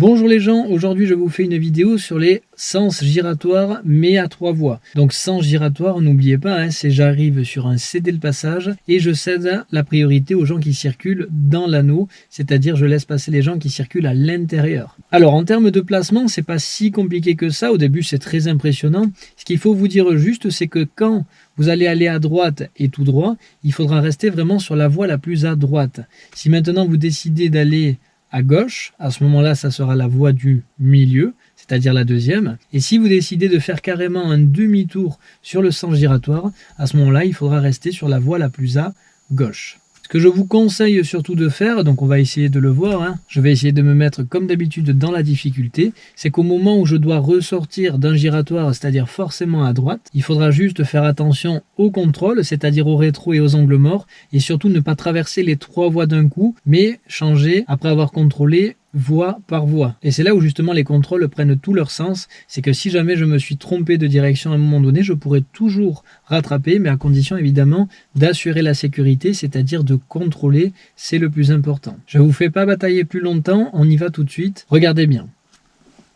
Bonjour les gens, aujourd'hui je vous fais une vidéo sur les sens giratoires mais à trois voies. Donc sens giratoire, n'oubliez pas, hein, c'est j'arrive sur un cédé le passage et je cède la priorité aux gens qui circulent dans l'anneau, c'est-à-dire je laisse passer les gens qui circulent à l'intérieur. Alors en termes de placement, c'est pas si compliqué que ça, au début c'est très impressionnant. Ce qu'il faut vous dire juste, c'est que quand vous allez aller à droite et tout droit, il faudra rester vraiment sur la voie la plus à droite. Si maintenant vous décidez d'aller à gauche, à ce moment-là, ça sera la voie du milieu, c'est-à-dire la deuxième. Et si vous décidez de faire carrément un demi-tour sur le sens giratoire, à ce moment-là, il faudra rester sur la voie la plus à gauche que je vous conseille surtout de faire, donc on va essayer de le voir, hein. je vais essayer de me mettre comme d'habitude dans la difficulté, c'est qu'au moment où je dois ressortir d'un giratoire, c'est-à-dire forcément à droite, il faudra juste faire attention au contrôle, c'est-à-dire au rétro et aux angles morts, et surtout ne pas traverser les trois voies d'un coup, mais changer après avoir contrôlé voie par voie. Et c'est là où justement les contrôles prennent tout leur sens, c'est que si jamais je me suis trompé de direction à un moment donné, je pourrais toujours rattraper, mais à condition évidemment d'assurer la sécurité, c'est-à-dire de contrôler, c'est le plus important. Je vous fais pas batailler plus longtemps, on y va tout de suite, regardez bien.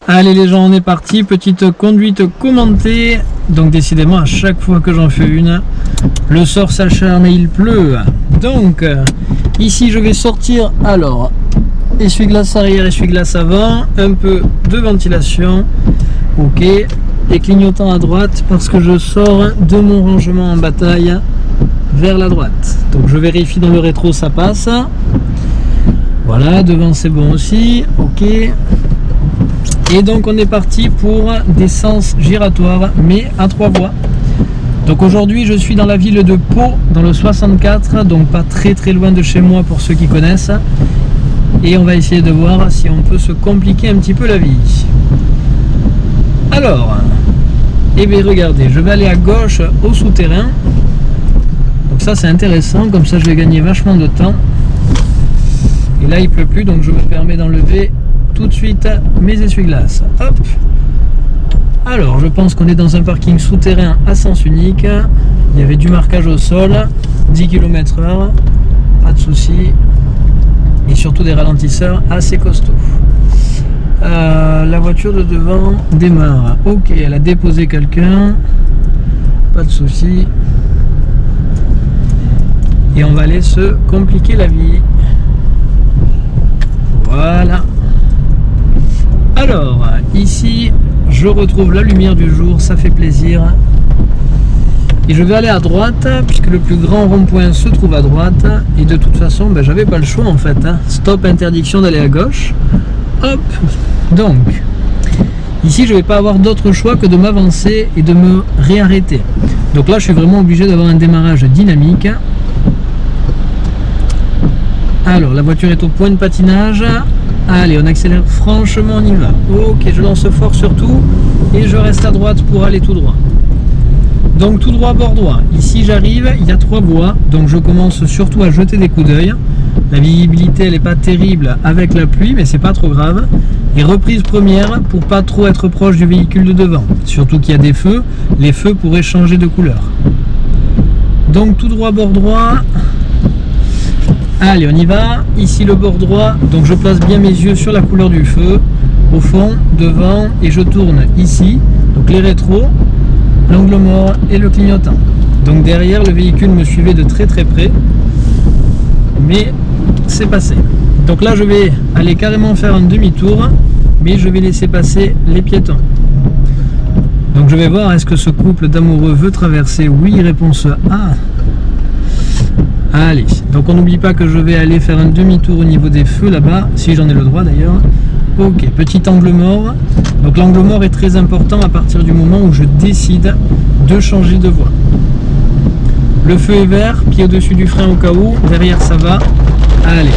Allez les gens, on est parti, petite conduite commentée. Donc décidément, à chaque fois que j'en fais une, le sort s'acharne et il pleut. Donc, ici je vais sortir, alors, essuie-glace arrière, essuie-glace avant, un peu de ventilation, ok, et clignotant à droite parce que je sors de mon rangement en bataille vers la droite. Donc je vérifie dans le rétro ça passe. Voilà, devant c'est bon aussi, ok. Et donc on est parti pour des sens giratoires mais à trois voies. Donc aujourd'hui je suis dans la ville de Pau, dans le 64, donc pas très très loin de chez moi pour ceux qui connaissent et on va essayer de voir si on peut se compliquer un petit peu la vie. Alors, eh bien regardez, je vais aller à gauche au souterrain. Donc ça c'est intéressant, comme ça je vais gagner vachement de temps. Et là il pleut plus, donc je me permets d'enlever tout de suite mes essuie-glaces. Hop Alors, je pense qu'on est dans un parking souterrain à sens unique. Il y avait du marquage au sol, 10 km h pas de souci et surtout des ralentisseurs assez costauds. Euh, la voiture de devant démarre. Ok, elle a déposé quelqu'un. Pas de souci. Et on va aller se compliquer la vie. Voilà. Alors, ici, je retrouve la lumière du jour, ça fait plaisir. Et je vais aller à droite, puisque le plus grand rond-point se trouve à droite. Et de toute façon, ben, j'avais pas le choix en fait. Hein. Stop, interdiction d'aller à gauche. Hop Donc, ici, je vais pas avoir d'autre choix que de m'avancer et de me réarrêter. Donc là, je suis vraiment obligé d'avoir un démarrage dynamique. Alors, la voiture est au point de patinage. Allez, on accélère franchement, on y va. Ok, je lance fort surtout. Et je reste à droite pour aller tout droit. Donc tout droit bord droit. Ici j'arrive, il y a trois voies, donc je commence surtout à jeter des coups d'œil. La visibilité elle n'est pas terrible avec la pluie, mais c'est pas trop grave. Et reprise première pour pas trop être proche du véhicule de devant. Surtout qu'il y a des feux, les feux pourraient changer de couleur. Donc tout droit bord droit. Allez on y va. Ici le bord droit, donc je place bien mes yeux sur la couleur du feu. Au fond, devant, et je tourne ici. Donc les rétros, l'angle mort et le clignotant. Donc derrière, le véhicule me suivait de très très près, mais c'est passé. Donc là, je vais aller carrément faire un demi-tour, mais je vais laisser passer les piétons. Donc je vais voir, est-ce que ce couple d'amoureux veut traverser Oui, réponse A. Allez, donc on n'oublie pas que je vais aller faire un demi-tour au niveau des feux là-bas, si j'en ai le droit d'ailleurs. Ok, petit angle mort. Donc l'angle mort est très important à partir du moment où je décide de changer de voie. Le feu est vert, pied au-dessus du frein au cas où, derrière ça va. Allez.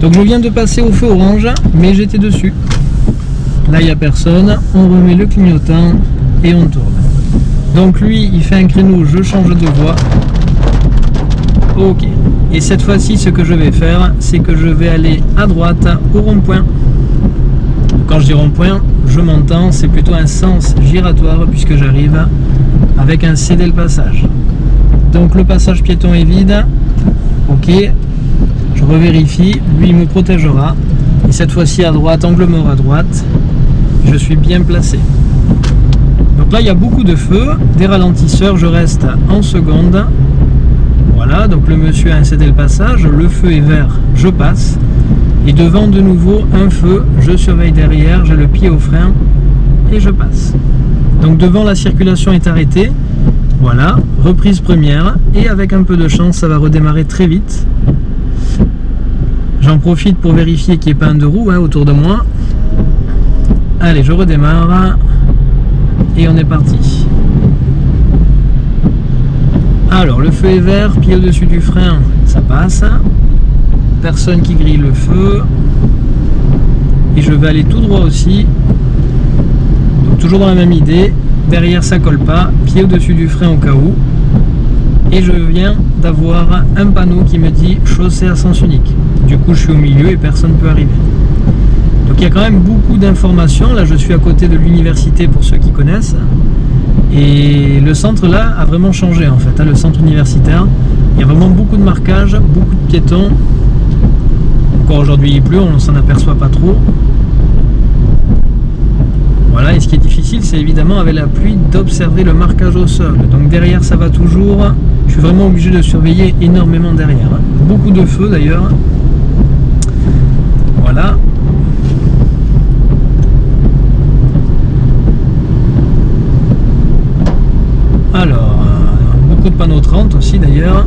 Donc je viens de passer au feu orange, mais j'étais dessus. Là il n'y a personne, on remet le clignotant et on tourne. Donc lui il fait un créneau, je change de voie. Ok. Et cette fois-ci ce que je vais faire, c'est que je vais aller à droite au rond-point. Quand je dis rond-point, je m'entends, c'est plutôt un sens giratoire puisque j'arrive avec un cédé le passage. Donc le passage piéton est vide. Ok, je revérifie, lui me protégera. Et cette fois-ci à droite, angle mort à droite. Je suis bien placé. Donc là, il y a beaucoup de feu, des ralentisseurs, je reste en seconde. Voilà, donc le monsieur a incédé le passage, le feu est vert, je passe. Et devant de nouveau un feu, je surveille derrière, j'ai le pied au frein et je passe. Donc devant la circulation est arrêtée, voilà, reprise première et avec un peu de chance ça va redémarrer très vite. J'en profite pour vérifier qu'il n'y ait pas un de roue hein, autour de moi. Allez, je redémarre et on est parti. Alors, le feu est vert, pied au-dessus du frein, ça passe. Personne qui grille le feu. Et je vais aller tout droit aussi. Donc, toujours dans la même idée. Derrière, ça colle pas. Pied au-dessus du frein au cas où. Et je viens d'avoir un panneau qui me dit chaussée à sens unique. Du coup, je suis au milieu et personne ne peut arriver. Donc, il y a quand même beaucoup d'informations. Là, je suis à côté de l'université pour ceux qui connaissent. Et le centre là a vraiment changé en fait, hein, le centre universitaire. Il y a vraiment beaucoup de marquages, beaucoup de piétons. Aujourd'hui il pleut, on s'en aperçoit pas trop. Voilà, et ce qui est difficile, c'est évidemment avec la pluie d'observer le marquage au sol. Donc derrière ça va toujours. Je suis vraiment obligé de surveiller énormément derrière. Beaucoup de feu d'ailleurs. Voilà, Alors, euh, beaucoup de panneaux 30 aussi d'ailleurs.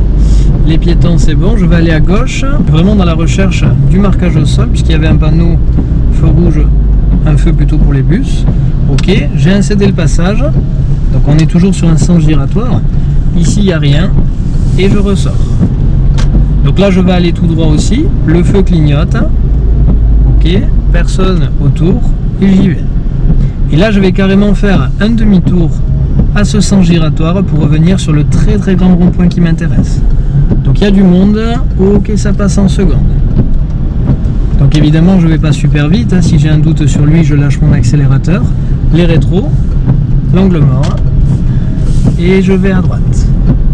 Les piétons c'est bon, je vais aller à gauche, vraiment dans la recherche du marquage au sol, puisqu'il y avait un panneau feu rouge, un feu plutôt pour les bus. Ok, j'ai incédé le passage, donc on est toujours sur un sens giratoire. Ici il n'y a rien, et je ressors. Donc là je vais aller tout droit aussi, le feu clignote, ok, personne autour, et j'y vais. Et là je vais carrément faire un demi-tour à ce sens giratoire pour revenir sur le très très grand rond-point qui m'intéresse. Donc il y a du monde, ok ça passe en seconde. Donc évidemment je vais pas super vite, hein. si j'ai un doute sur lui je lâche mon accélérateur, les rétros, l'angle mort, et je vais à droite.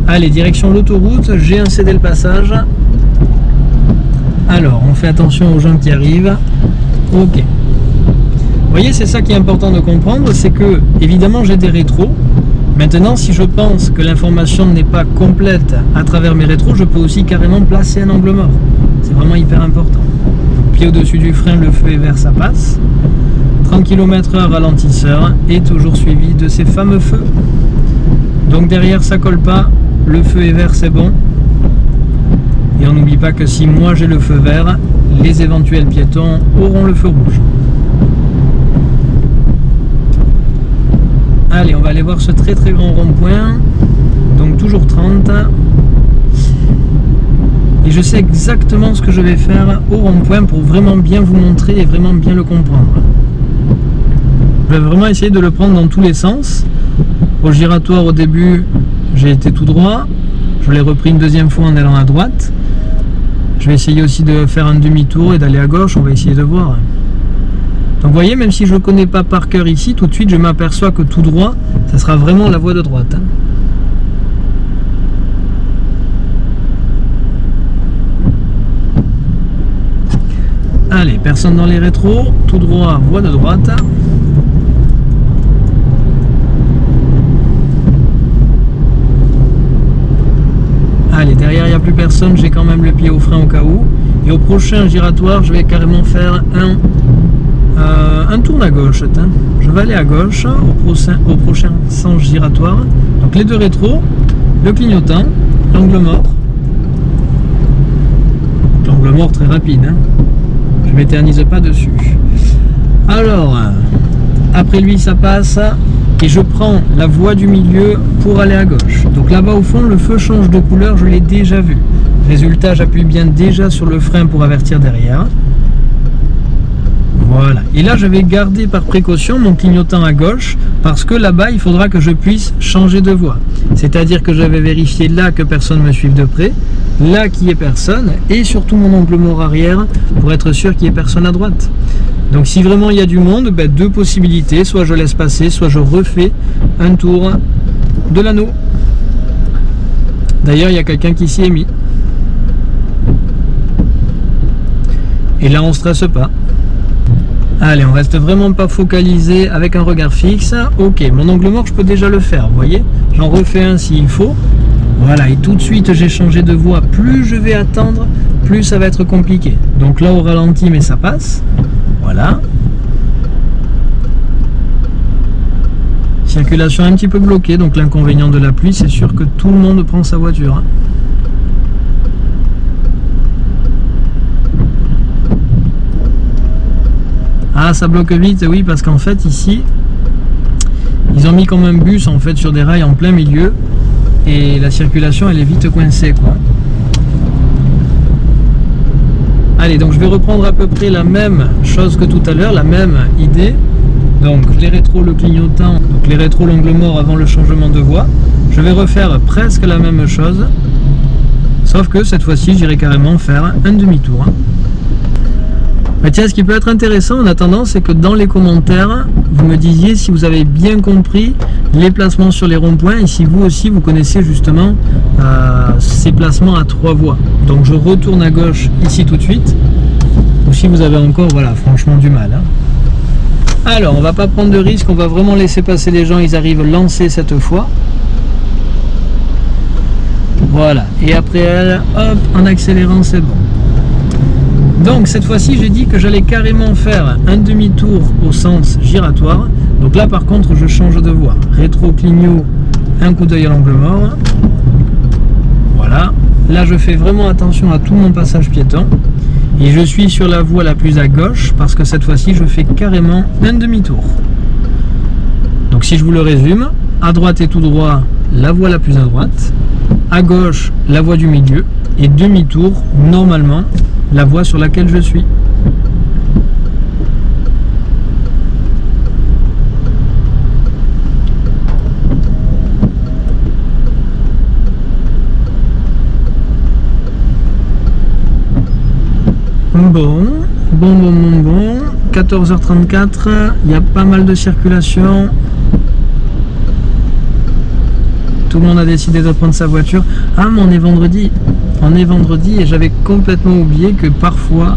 Allez, direction l'autoroute, j'ai incédé le passage. Alors, on fait attention aux gens qui arrivent. Ok. Vous voyez, c'est ça qui est important de comprendre, c'est que, évidemment, j'ai des rétros, Maintenant, si je pense que l'information n'est pas complète à travers mes rétros, je peux aussi carrément placer un angle mort. C'est vraiment hyper important. pied au-dessus du frein, le feu est vert, ça passe. 30 km h ralentisseur et toujours suivi de ces fameux feux. Donc derrière, ça colle pas. Le feu est vert, c'est bon. Et on n'oublie pas que si moi j'ai le feu vert, les éventuels piétons auront le feu rouge. Allez, on va aller voir ce très très grand rond-point. Donc toujours 30. Et je sais exactement ce que je vais faire au rond-point pour vraiment bien vous montrer et vraiment bien le comprendre. Je vais vraiment essayer de le prendre dans tous les sens. Au giratoire au début, j'ai été tout droit. Je l'ai repris une deuxième fois en allant à droite. Je vais essayer aussi de faire un demi-tour et d'aller à gauche. On va essayer de voir. Donc vous voyez, même si je ne connais pas par cœur ici, tout de suite je m'aperçois que tout droit, ça sera vraiment la voie de droite. Hein. Allez, personne dans les rétros, tout droit, voie de droite. Allez, derrière il n'y a plus personne, j'ai quand même le pied au frein au cas où. Et au prochain giratoire, je vais carrément faire un euh, un tourne à gauche. Je vais aller à gauche au prochain, sens giratoire. Donc les deux rétros, le clignotant, l'angle mort. L'angle mort très rapide. Hein. Je m'éternise pas dessus. Alors, après lui ça passe et je prends la voie du milieu pour aller à gauche. Donc là-bas au fond, le feu change de couleur, je l'ai déjà vu. Résultat, j'appuie bien déjà sur le frein pour avertir derrière. Voilà. Et là, je vais garder par précaution mon clignotant à gauche parce que là-bas, il faudra que je puisse changer de voie. C'est-à-dire que je vais vérifier là que personne me suive de près, là qu'il n'y ait personne et surtout mon angle mort arrière pour être sûr qu'il n'y ait personne à droite. Donc si vraiment il y a du monde, ben, deux possibilités, soit je laisse passer, soit je refais un tour de l'anneau. D'ailleurs, il y a quelqu'un qui s'y est mis. Et là, on ne stresse pas. Allez, on reste vraiment pas focalisé avec un regard fixe. Ok, mon angle mort, je peux déjà le faire, vous voyez J'en refais un s'il faut. Voilà, et tout de suite, j'ai changé de voie. Plus je vais attendre, plus ça va être compliqué. Donc là, au ralenti, mais ça passe. Voilà. Circulation un petit peu bloquée, donc l'inconvénient de la pluie, c'est sûr que tout le monde prend sa voiture. Hein. Ah, ça bloque vite, oui, parce qu'en fait, ici, ils ont mis comme un bus, en fait, sur des rails en plein milieu, et la circulation, elle est vite coincée, quoi. Allez, donc je vais reprendre à peu près la même chose que tout à l'heure, la même idée. Donc les rétros, le clignotant, donc les rétros, l'angle mort avant le changement de voie. Je vais refaire presque la même chose, sauf que cette fois-ci, j'irai carrément faire un demi-tour. Tiens, ce qui peut être intéressant en attendant, c'est que dans les commentaires, vous me disiez si vous avez bien compris les placements sur les ronds-points et si vous aussi vous connaissez justement euh, ces placements à trois voies. Donc je retourne à gauche ici tout de suite, ou si vous avez encore, voilà, franchement du mal. Hein. Alors, on va pas prendre de risque, on va vraiment laisser passer les gens, ils arrivent lancés cette fois. Voilà, et après hop, en accélérant, c'est bon. Donc cette fois-ci j'ai dit que j'allais carrément faire un demi-tour au sens giratoire. Donc là par contre je change de voie. Rétro clignot, un coup d'œil à l'angle mort. Voilà. Là je fais vraiment attention à tout mon passage piéton. Et je suis sur la voie la plus à gauche parce que cette fois-ci je fais carrément un demi-tour. Donc si je vous le résume, à droite et tout droit, la voie la plus à droite, à gauche, la voie du milieu, et demi-tour, normalement, la voie sur laquelle je suis. Bon, bon, bon, bon, bon. 14h34, il y a pas mal de circulation. Tout le monde a décidé de prendre sa voiture. Ah, mais on est vendredi. On est vendredi et j'avais complètement oublié que parfois,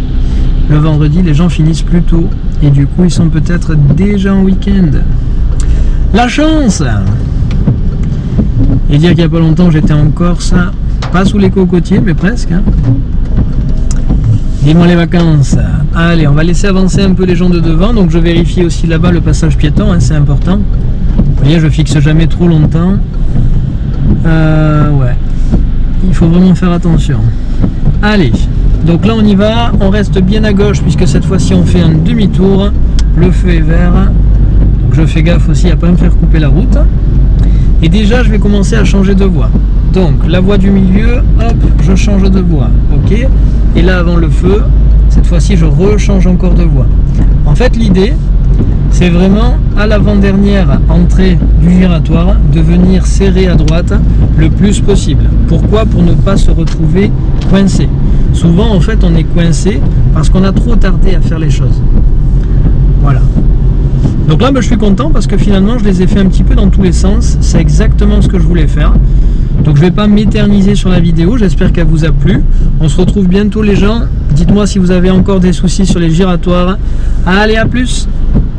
le vendredi, les gens finissent plus tôt. Et du coup, ils sont peut-être déjà en week-end. La chance Et dire qu'il n'y a pas longtemps, j'étais en Corse, pas sous les cocotiers, mais presque. Hein. Dis-moi les vacances. Allez, on va laisser avancer un peu les gens de devant. Donc je vérifie aussi là-bas le passage piéton, hein, c'est important. Vous voyez, je fixe jamais trop longtemps. Euh, ouais il faut vraiment faire attention. Allez, donc là on y va, on reste bien à gauche puisque cette fois-ci on fait un demi-tour, le feu est vert, donc je fais gaffe aussi à ne pas me faire couper la route. Et déjà je vais commencer à changer de voie. Donc la voie du milieu, hop, je change de voie, ok Et là avant le feu, cette fois-ci je rechange encore de voie. En fait l'idée, c'est vraiment à l'avant-dernière entrée du giratoire de venir serrer à droite le plus possible. Pourquoi? Pour ne pas se retrouver coincé. Souvent en fait on est coincé parce qu'on a trop tardé à faire les choses. Voilà. Donc là ben, je suis content parce que finalement je les ai fait un petit peu dans tous les sens. C'est exactement ce que je voulais faire. Donc je ne vais pas m'éterniser sur la vidéo, j'espère qu'elle vous a plu. On se retrouve bientôt les gens. Dites-moi si vous avez encore des soucis sur les giratoires. Allez, à plus